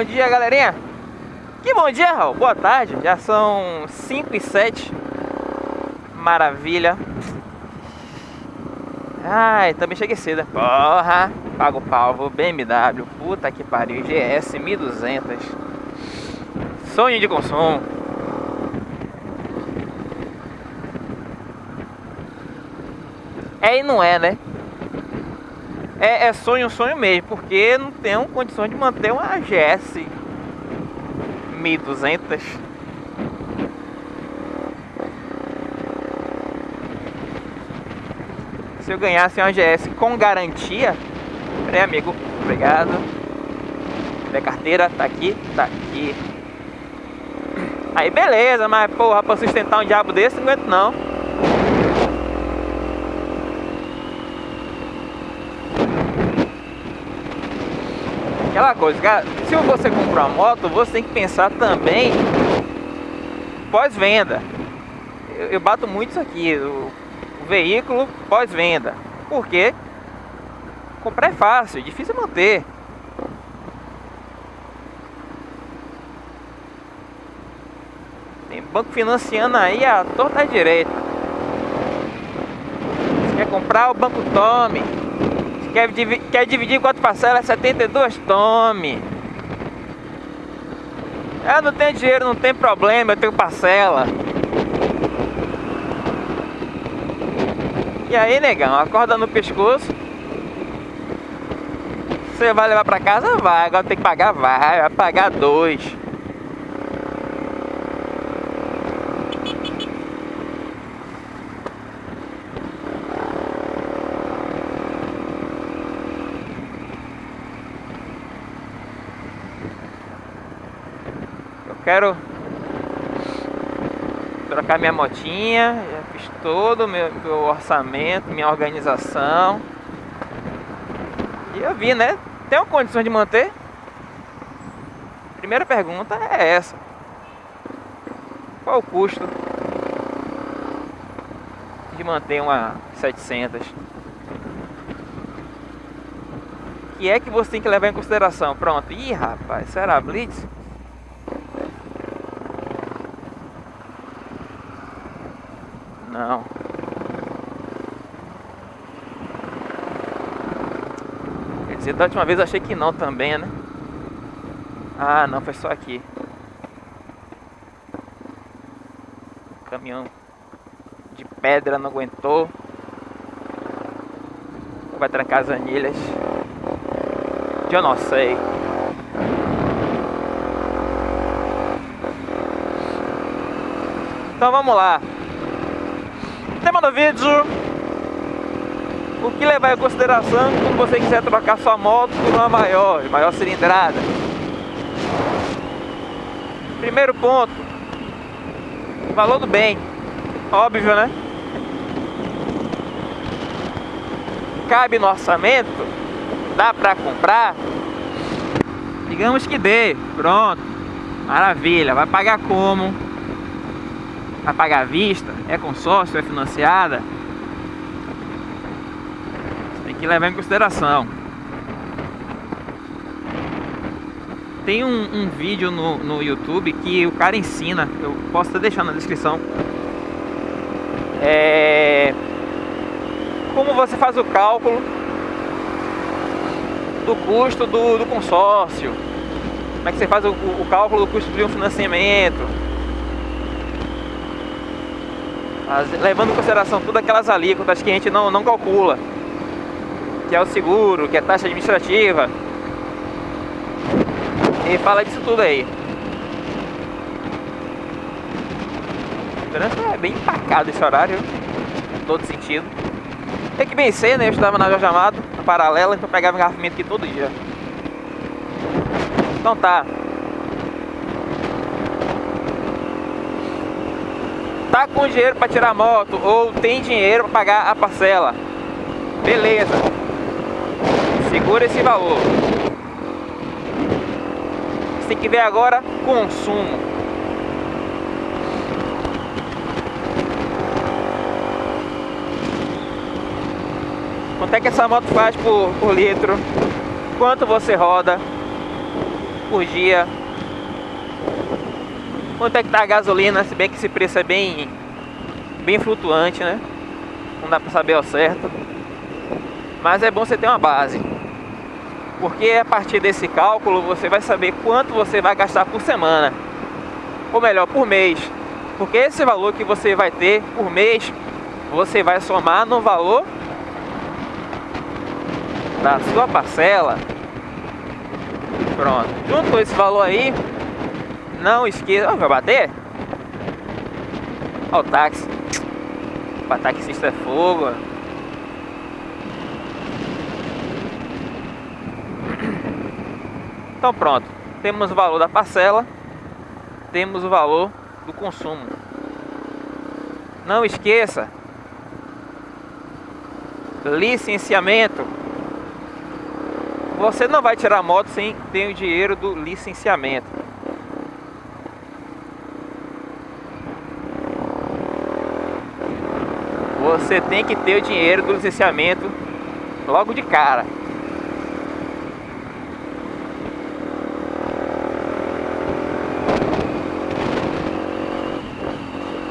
bom dia, galerinha. Que bom dia, Raul. Boa tarde. Já são 5 e 7. Maravilha. Ai, também cheguei cedo. Porra. Pago palvo. BMW. Puta que pariu. GS 1200. Sonho de consumo. É e não é, né? É, é sonho, sonho mesmo, porque não tenho condições de manter uma GS 1200. Se eu ganhasse uma GS com garantia, peraí amigo, obrigado. Minha carteira tá aqui, tá aqui. Aí beleza, mas porra, pra sustentar um diabo desse não aguento não. Aquela coisa, cara, se você comprar uma moto, você tem que pensar também pós-venda. Eu, eu, bato muito isso aqui, o, o veículo pós-venda. Por quê? Comprar é fácil, é difícil manter. Tem banco financiando aí a torta direita. Se quer comprar, o banco tome. Quer, quer dividir em quatro parcelas? 72? Tome. Eu não tenho dinheiro, não tem problema, eu tenho parcela. E aí, negão, acorda no pescoço. Você vai levar pra casa? Vai. Agora tem que pagar? Vai. Vai pagar dois. Quero trocar minha motinha, já fiz todo o meu, meu orçamento, minha organização. E eu vi, né? Tem condições de manter? Primeira pergunta é essa. Qual o custo de manter uma 700? que é que você tem que levar em consideração? Pronto. Ih, rapaz, será Blitz? Não. Quer da última vez eu achei que não também, né? Ah, não, foi só aqui. Caminhão de pedra não aguentou. Vai trancar as anilhas. Eu não sei. Então vamos lá. Tema do vídeo O que levar em consideração quando você quiser trocar sua moto por uma maior, maior cilindrada Primeiro ponto Valor do bem Óbvio, né? Cabe no orçamento Dá pra comprar Digamos que dê, pronto Maravilha, vai pagar como? Vai pagar à vista? É consórcio? É financiada? Que levar em consideração. Tem um, um vídeo no, no YouTube que o cara ensina, eu posso estar deixando na descrição. É... Como você faz o cálculo do custo do, do consórcio. Como é que você faz o, o cálculo do custo de um financiamento as, levando em consideração todas aquelas alíquotas que a gente não, não calcula, que é o seguro, que é taxa administrativa, e fala disso tudo aí. Trânsito é bem empacado esse horário, em todo sentido. Tem que vencer, né? Eu estudava na Jorge Amado, na paralela, então pegava engarrafamento aqui todo dia. Então tá. tá com dinheiro para tirar a moto ou tem dinheiro para pagar a parcela. Beleza. Segura esse valor. Tem que ver agora consumo. Quanto é que essa moto faz por, por litro? Quanto você roda? por dia. Quanto é que tá a gasolina, se bem que esse preço é bem, bem flutuante, né? Não dá pra saber ao certo. Mas é bom você ter uma base. Porque a partir desse cálculo você vai saber quanto você vai gastar por semana. Ou melhor, por mês. Porque esse valor que você vai ter por mês, você vai somar no valor da sua parcela. Pronto. Junto com esse valor aí, não esqueça. Oh, vai bater? Olha o táxi. O taxista é fogo. Então pronto. Temos o valor da parcela. Temos o valor do consumo. Não esqueça. Licenciamento você não vai tirar a moto sem ter o dinheiro do licenciamento. Você tem que ter o dinheiro do licenciamento logo de cara.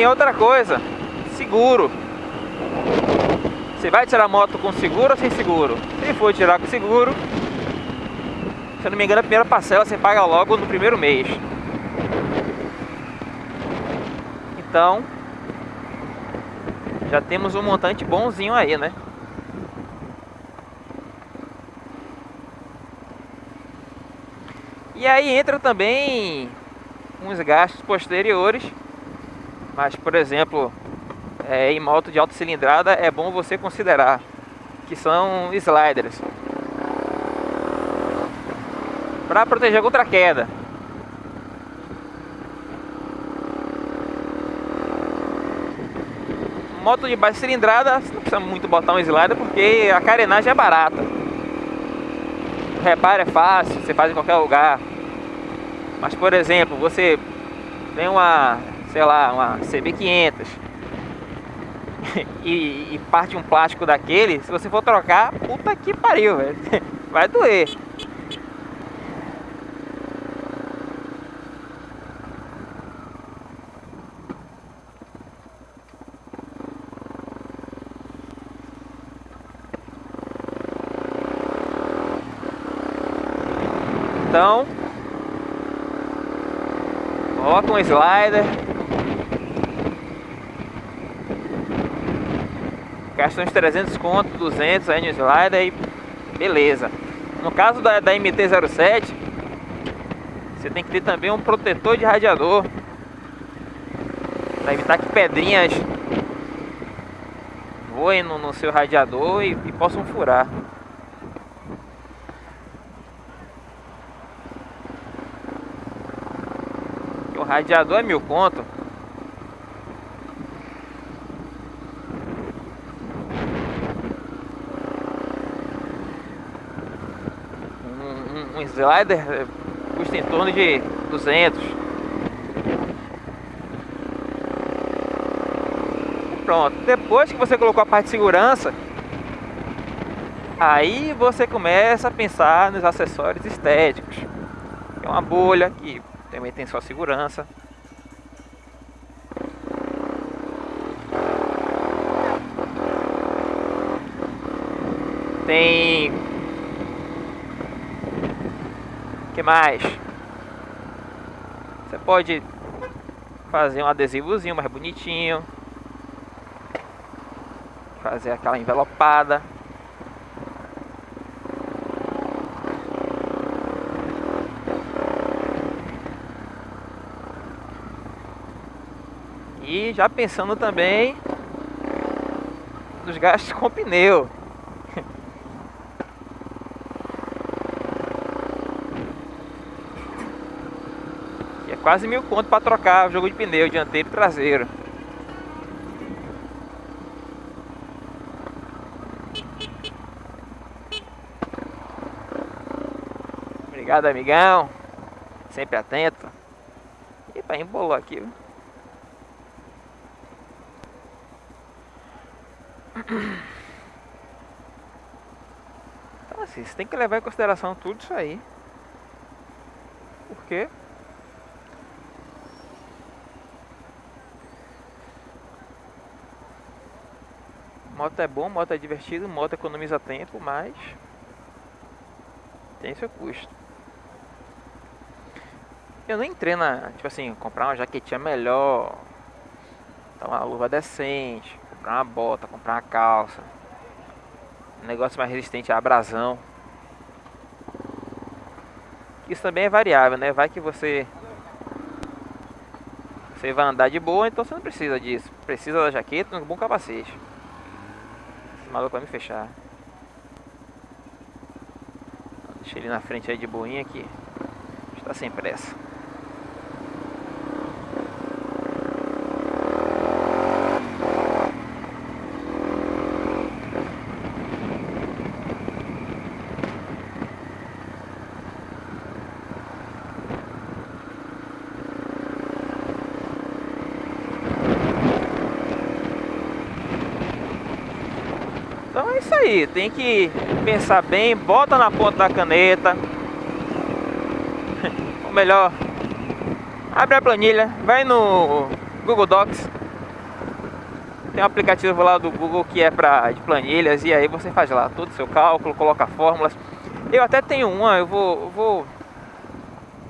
Tem outra coisa, seguro. Você vai tirar a moto com seguro ou sem seguro? Se for tirar com seguro, se eu não me engano, a primeira parcela você paga logo no primeiro mês. Então, já temos um montante bonzinho aí, né? E aí entra também uns gastos posteriores, mas por exemplo, é, em moto de alta cilindrada é bom você considerar que são sliders para proteger contra a queda. Moto de baixa cilindrada, não precisa muito botar um slider porque a carenagem é barata. O reparo é fácil, você faz em qualquer lugar. Mas por exemplo, você tem uma, sei lá, uma CB500 e, e parte um plástico daquele, se você for trocar, puta que pariu, velho. Vai doer. Então, coloca um slider. Gasta uns 300 conto, 200 aí no slider e beleza. No caso da, da MT-07, você tem que ter também um protetor de radiador para evitar que pedrinhas voem no, no seu radiador e, e possam furar. Radiador é mil conto. Um, slider é, custa em torno de 200. Pronto, depois que você colocou a parte de segurança, aí você começa a pensar nos acessórios estéticos. É uma bolha que também tem sua segurança. Tem... que mais? Você pode fazer um adesivozinho mais bonitinho. Fazer aquela envelopada. E já pensando também nos gastos com pneu. Quase mil conto para trocar o jogo de pneu dianteiro e traseiro. Obrigado, amigão. Sempre atento. E para embolou aqui, viu? Então assim, você tem que levar em consideração tudo isso aí. Por Moto é bom, moto é divertido, moto economiza tempo, mas tem seu custo. Eu nem entrei na, tipo assim, comprar uma jaquetinha melhor, uma luva decente, comprar uma bota, comprar uma calça, um negócio mais resistente à abrasão. Isso também é variável, né? Vai que você você vai andar de boa, então você não precisa disso. Precisa da jaqueta, um bom capacete. Esse maluco vai me fechar. Deixa ele na frente aí de boinha aqui. Está sem pressa. isso aí, tem que pensar bem, bota na ponta da caneta. Ou melhor, abre a planilha, vai no Google Docs. Tem um aplicativo lá do Google que é para de planilhas e aí você faz lá todo o seu cálculo, coloca fórmulas. Eu até tenho uma, eu vou, vou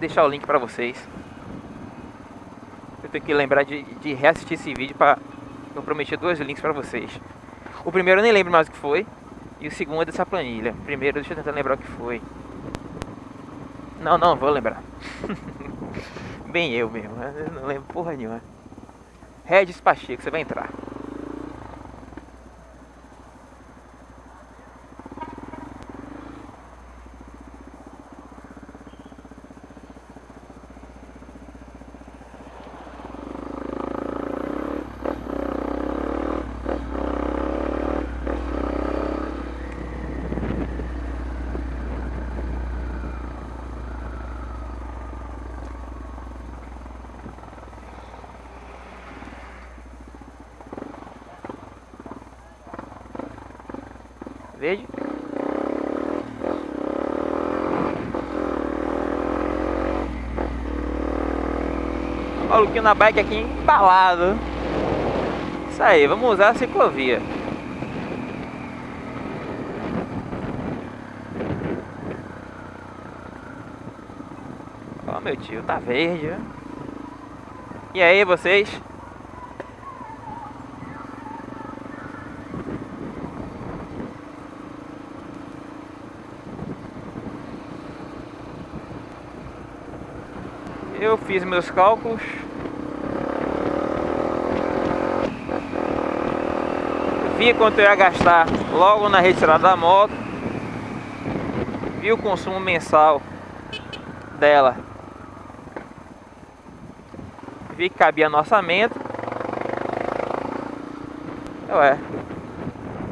deixar o link para vocês. Eu tenho que lembrar de, de reassistir esse vídeo para eu prometi dois links para vocês. O primeiro eu nem lembro mais o que foi. E o segundo é dessa planilha. Primeiro, deixa eu tentar lembrar o que foi. Não, não, vou lembrar. Bem eu mesmo, eu não lembro porra nenhuma. Regis Pacheco, você vai entrar. Verde. Maluquinho na bike aqui embalado. Isso aí, vamos usar a ciclovia. Ó, meu tio, tá verde. E aí, vocês? Eu fiz meus cálculos. Vi quanto eu ia gastar logo na retirada da moto. Vi o consumo mensal dela. Vi que cabia no orçamento. Ué,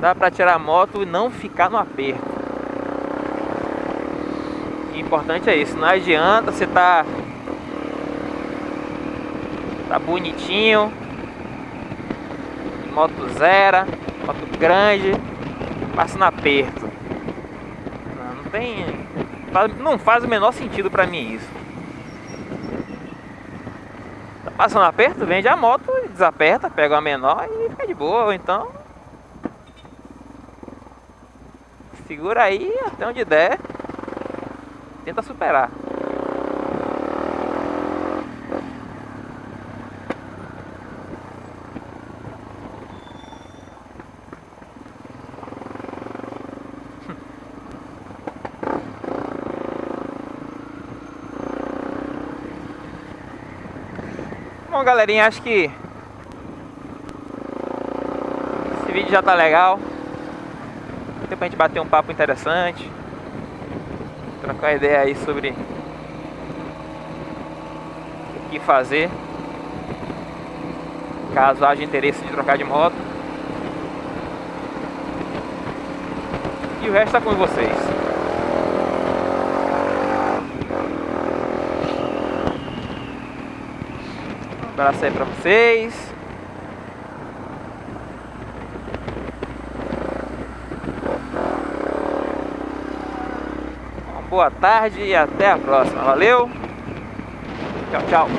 dá pra tirar a moto e não ficar no aperto. O importante é isso, não adianta você tá Tá bonitinho. Moto zero, moto grande, passa no aperto. Não, tem. Não faz o menor sentido pra mim isso. Tá passando aperto, vende a moto, desaperta, pega a menor e fica de boa. Ou então. Segura aí até onde der. Tenta superar. Bom, galerinha, acho que esse vídeo já tá legal. Deu pra gente bater um papo interessante. Trocar ideia aí sobre o que fazer. Caso haja interesse de trocar de moto. E o resto tá com vocês. Abraço aí pra vocês. Uma boa tarde e até a próxima. Valeu! Tchau, tchau.